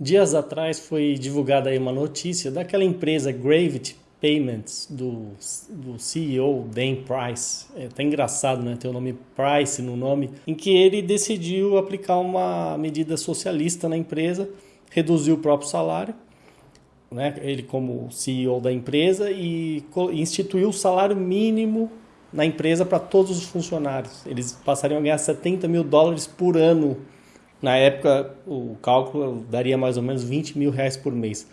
Dias atrás foi divulgada aí uma notícia daquela empresa Gravity Payments do, do CEO Dan Price. É até engraçado, né? Ter o nome Price no nome, em que ele decidiu aplicar uma medida socialista na empresa, reduziu o próprio salário, né? Ele como CEO da empresa e instituiu o salário mínimo na empresa para todos os funcionários. Eles passariam a ganhar 70 mil dólares por ano. Na época, o cálculo daria mais ou menos 20 mil reais por mês.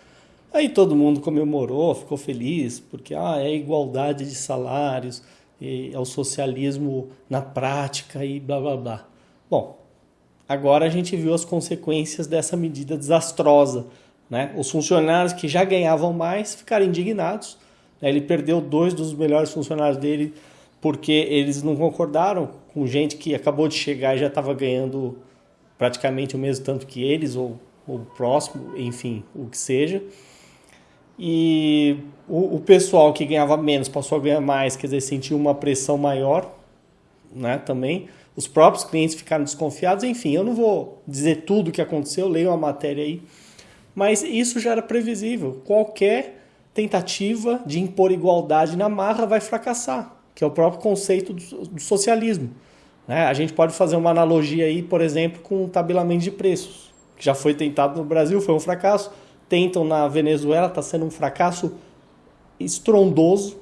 Aí todo mundo comemorou, ficou feliz, porque ah, é igualdade de salários, é o socialismo na prática e blá blá blá. Bom, agora a gente viu as consequências dessa medida desastrosa. Né? Os funcionários que já ganhavam mais ficaram indignados. Né? Ele perdeu dois dos melhores funcionários dele porque eles não concordaram com gente que acabou de chegar e já estava ganhando praticamente o mesmo tanto que eles, ou, ou próximo, enfim, o que seja. E o, o, pessoal que ganhava menos passou a ganhar mais, quer dizer, sentiu uma pressão maior né, também. Os próprios clientes ficaram desconfiados. Enfim, eu não vou dizer tudo o que aconteceu, leio a matéria aí. Mas isso já era previsível. Qualquer tentativa de impor igualdade na marra vai fracassar, que é o próprio conceito do, do socialismo. Né? A gente pode fazer uma analogia aí, por exemplo, com o tabelamento de preços, que já foi tentado no Brasil, foi um fracasso tentam na Venezuela, está sendo um fracasso estrondoso,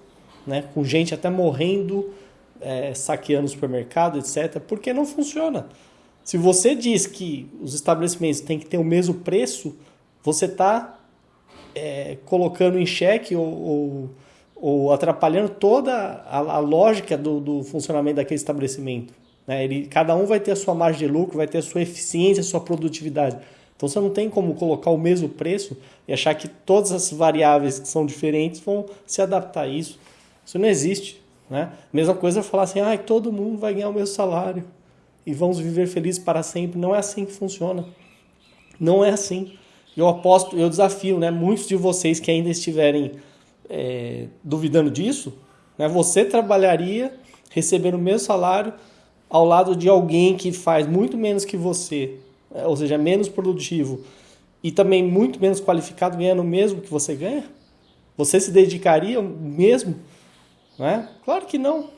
né? com gente até morrendo, é, saqueando o supermercado, etc., porque não funciona. Se você diz que os estabelecimentos têm que ter o mesmo preço, você está é, colocando em xeque ou, ou, ou atrapalhando toda a, a lógica do, do, funcionamento daquele estabelecimento. Né? Ele, cada um vai ter a sua margem de lucro, vai ter a sua eficiência, a sua produtividade. Então você não tem como colocar o mesmo preço e achar que todas as variáveis que são diferentes vão se adaptar a isso. Isso não existe. Né? Mesma coisa é falar assim, ah, todo mundo vai ganhar o mesmo salário e vamos viver felizes para sempre. Não é assim que funciona. Não é assim. Eu aposto, eu desafio, né? Muitos de vocês que ainda estiverem é, duvidando disso, né? Você trabalharia recebendo o mesmo salário ao lado de alguém que faz muito menos que você é, ou seja, menos produtivo e também muito menos qualificado ganhando o mesmo que você ganha? Você se dedicaria mesmo? Né? Claro que não.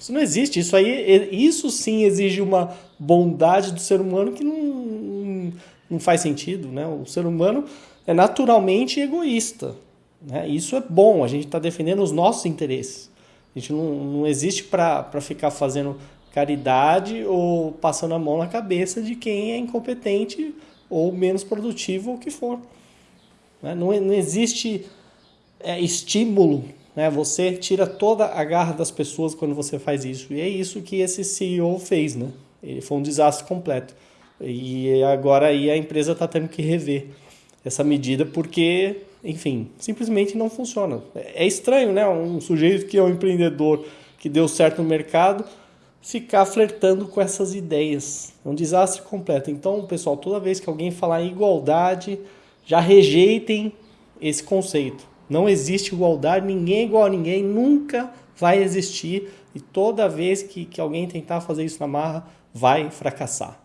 Isso não existe. Isso aí, isso sim exige uma bondade do ser humano que não, não faz sentido. Né? O ser humano é naturalmente egoísta. Né? Isso é bom. A gente está defendendo os nossos interesses. A gente não, não existe para ficar fazendo caridade ou passando a mão na cabeça de quem é incompetente ou menos produtivo ou o que for. Né? Não, não existe é, estímulo, né? você tira toda a garra das pessoas quando você faz isso. E é isso que esse CEO fez. Né? Ele foi um desastre completo. E agora aí a empresa está tendo que rever essa medida porque, enfim, simplesmente não funciona. É estranho, né? Um sujeito que é um empreendedor que deu certo no mercado ficar flertando com essas ideias. É um desastre completo. Então, pessoal, toda vez que alguém falar em igualdade, já rejeitem esse conceito. Não existe igualdade, ninguém é igual a ninguém, nunca vai existir. E toda vez que, que alguém tentar fazer isso na marra, vai fracassar.